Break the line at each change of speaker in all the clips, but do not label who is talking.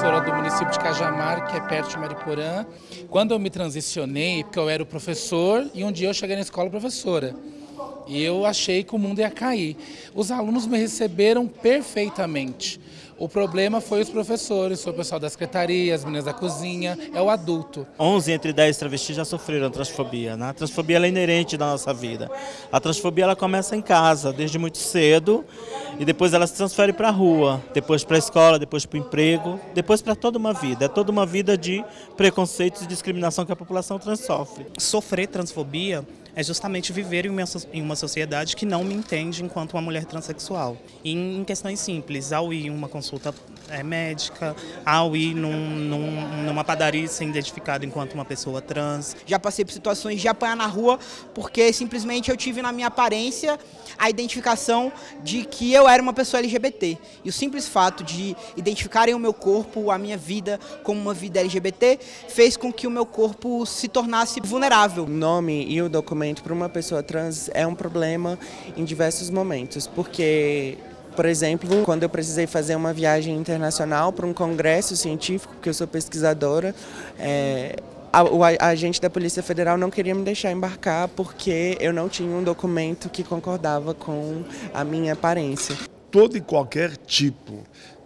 era do município de Cajamar, que é perto de Mariporã. Quando eu me transicionei, porque eu era o professor e um dia eu cheguei na escola professora. E eu achei que o mundo ia cair. Os alunos me receberam perfeitamente. O problema foi os professores, foi o pessoal da secretaria, as meninas da cozinha, é o adulto.
11 entre 10 travestis já sofreram transfobia. Né? A transfobia é inerente da nossa vida. A transfobia ela começa em casa, desde muito cedo, e depois ela se transfere para a rua, depois para a escola, depois para o emprego, depois para toda uma vida. É toda uma vida de preconceitos e discriminação que a população trans sofre.
Sofrer transfobia é justamente viver em uma sociedade que não me entende enquanto uma mulher transexual. E em questões simples, ao ir em uma consulta é, médica, ao ir num, num, numa padaria ser identificado enquanto uma pessoa trans.
Já passei por situações de apanhar na rua porque simplesmente eu tive na minha aparência a identificação de que eu era uma pessoa LGBT. E o simples fato de identificarem o meu corpo, a minha vida como uma vida LGBT, fez com que o meu corpo se tornasse vulnerável. O
nome e o documento para uma pessoa trans é um problema em diversos momentos, porque por exemplo, quando eu precisei fazer uma viagem internacional para um congresso científico, porque eu sou pesquisadora, é, a, o agente da Polícia Federal não queria me deixar embarcar porque eu não tinha um documento que concordava com a minha aparência.
Todo e qualquer tipo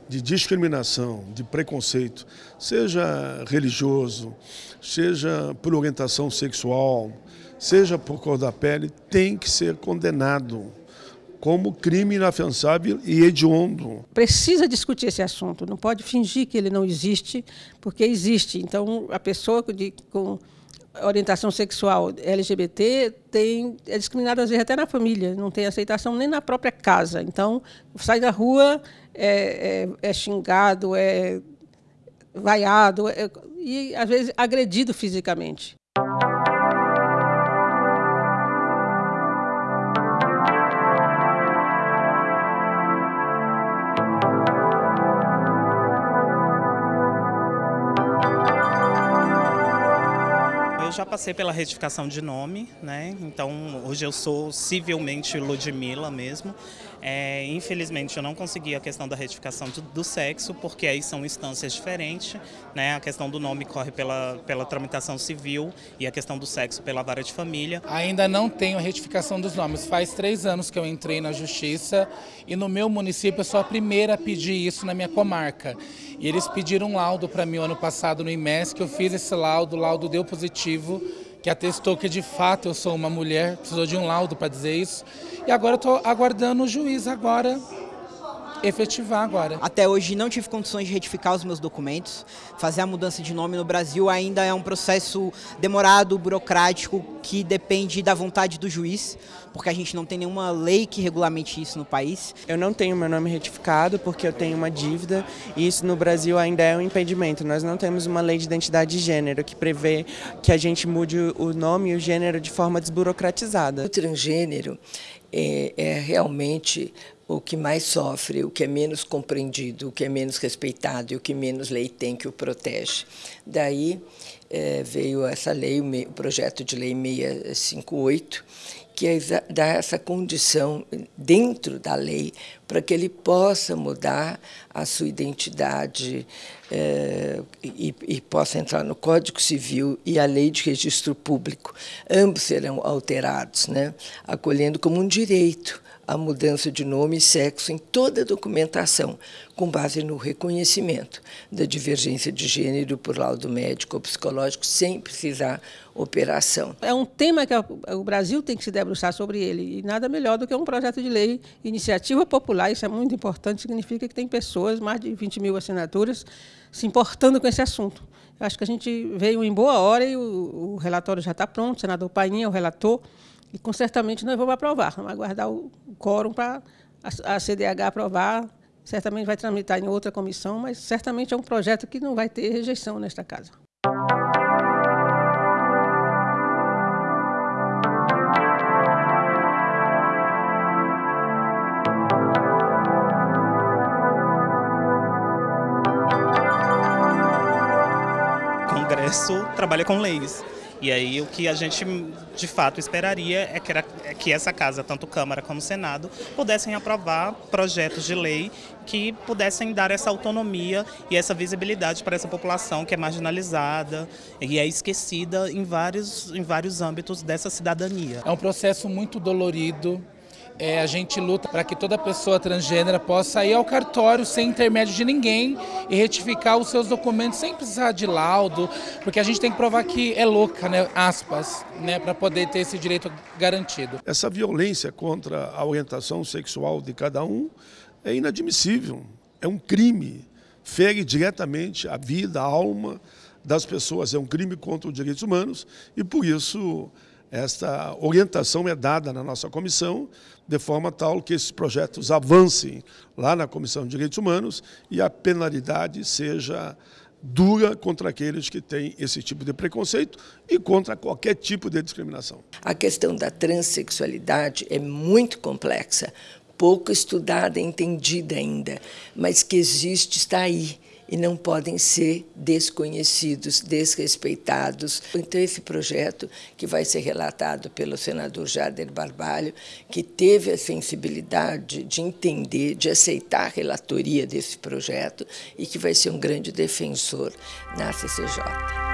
de discriminação, de preconceito, seja religioso, seja por orientação sexual, seja por cor da pele, tem que ser condenado como crime inafiançável e hediondo.
Precisa discutir esse assunto, não pode fingir que ele não existe, porque existe. Então, a pessoa de, com orientação sexual LGBT tem, é discriminada às vezes até na família, não tem aceitação nem na própria casa. Então, sai da rua, é, é, é xingado, é vaiado é, e às vezes agredido fisicamente.
Já passei pela retificação de nome, né? Então hoje eu sou civilmente Ludmilla mesmo. É, infelizmente eu não consegui a questão da retificação do, do, sexo, porque aí são instâncias diferentes, né? A questão do nome corre pela, pela tramitação civil e a questão do sexo pela vara de família.
Ainda não tenho a retificação dos nomes. Faz três anos que eu entrei na justiça e no meu município eu sou a primeira a pedir isso na minha comarca. E eles pediram um laudo para mim ano passado no IMES, que eu fiz esse laudo, o laudo deu positivo, que atestou que de fato eu sou uma mulher, precisou de um laudo para dizer isso. E agora eu estou aguardando o juiz agora efetivar agora.
Até hoje não tive condições de retificar os meus documentos. Fazer a mudança de nome no Brasil ainda é um processo demorado, burocrático, que depende da vontade do juiz, porque a gente não tem nenhuma lei que regulamente isso no país.
Eu não tenho meu nome retificado porque eu tenho uma dívida e isso no Brasil ainda é um impedimento. Nós não temos uma lei de identidade de gênero que prevê que a gente mude o nome e o gênero de forma desburocratizada.
O transgênero é, é realmente o que mais sofre, o que é menos compreendido, o que é menos respeitado e o que menos lei tem que o protege. Daí é, veio essa lei, o projeto de lei 658, que é dá essa condição dentro da lei para que ele possa mudar a sua identidade é, e, e, possa entrar no Código Civil e a Lei de Registro Público. Ambos serão alterados, né, acolhendo como um direito a mudança de nome e sexo em toda a documentação, com base no reconhecimento da divergência de gênero por laudo médico ou psicológico, sem precisar operação.
É um tema que o Brasil tem que se debruçar sobre ele, e nada melhor do que um projeto de lei, iniciativa popular, isso é muito importante, significa que tem pessoas, mais de 20 mil assinaturas, se importando com esse assunto. Acho que a gente veio em boa hora e o, o relatório já está pronto, o senador Painha, o relator, e, com certamente, nós vamos aprovar. Vamos aguardar o quórum para a CDH aprovar. Certamente vai tramitar em outra comissão, mas certamente é um projeto que não vai ter rejeição nesta casa.
Congresso trabalha com leis. E aí o que a gente de fato esperaria é que, era, é que essa casa, tanto Câmara como Senado, pudessem aprovar projetos de lei que pudessem dar essa autonomia e essa visibilidade para essa população que é marginalizada e é esquecida em vários, em vários âmbitos dessa cidadania.
É um processo muito dolorido, é, a gente luta para que toda pessoa transgênera possa ir ao cartório sem intermédio de ninguém e retificar os seus documentos sem precisar de laudo, porque a gente tem que provar que é louca, né, aspas, né, para poder ter esse direito garantido.
Essa violência contra a orientação sexual de cada um é inadmissível, é um crime, fere diretamente a vida, a alma das pessoas, é um crime contra os direitos humanos e por isso esta orientação é dada na nossa comissão, de forma tal que esses projetos avancem lá na Comissão de Direitos Humanos e a penalidade seja dura contra aqueles que têm esse tipo de preconceito e contra qualquer tipo de discriminação.
A questão da transexualidade é muito complexa, pouco estudada, entendida ainda, mas que existe, está aí e não podem ser desconhecidos, desrespeitados. Então, esse projeto, que vai ser relatado pelo senador Jader Barbalho, que teve a sensibilidade de entender, de aceitar a relatoria desse projeto e que vai ser um grande defensor na CCJ.